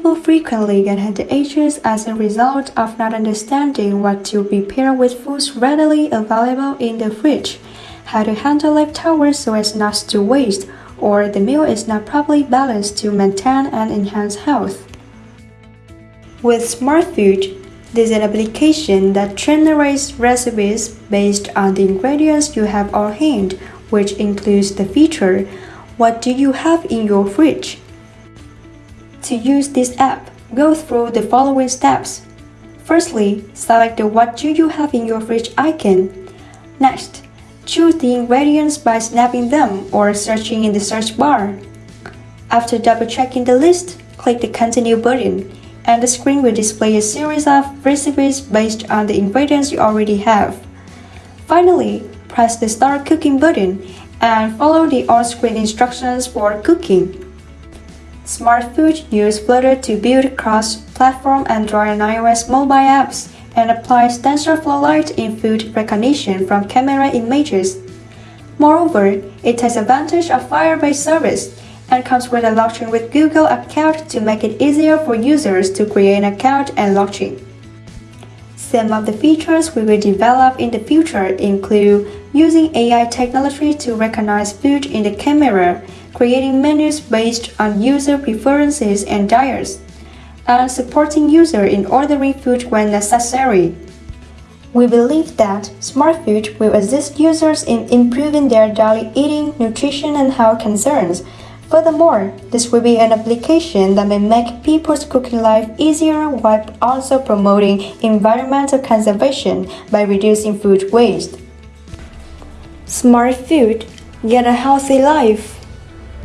People frequently get headaches as a result of not understanding what to prepare with foods readily available in the fridge, how to handle leftovers so as not to waste, or the meal is not properly balanced to maintain and enhance health. With Smart Food, this is an application that generates recipes based on the ingredients you have on hand, which includes the feature What do you have in your fridge? To use this app, go through the following steps. Firstly, select the What do you have in your fridge icon. Next, choose the ingredients by snapping them or searching in the search bar. After double-checking the list, click the Continue button, and the screen will display a series of recipes based on the ingredients you already have. Finally, press the Start Cooking button and follow the on-screen instructions for cooking. SmartFood uses Flutter to build cross-platform Android and iOS mobile apps and applies TensorFlow Lite in food recognition from camera images. Moreover, it takes advantage of Firebase service and comes with a login with Google account to make it easier for users to create an account and login. Some of the features we will develop in the future include using AI technology to recognize food in the camera, creating menus based on user preferences and diets, and supporting users in ordering food when necessary. We believe that Smart Food will assist users in improving their daily eating, nutrition, and health concerns Furthermore, this will be an application that may make people's cooking life easier while also promoting environmental conservation by reducing food waste. Smart food, get a healthy life.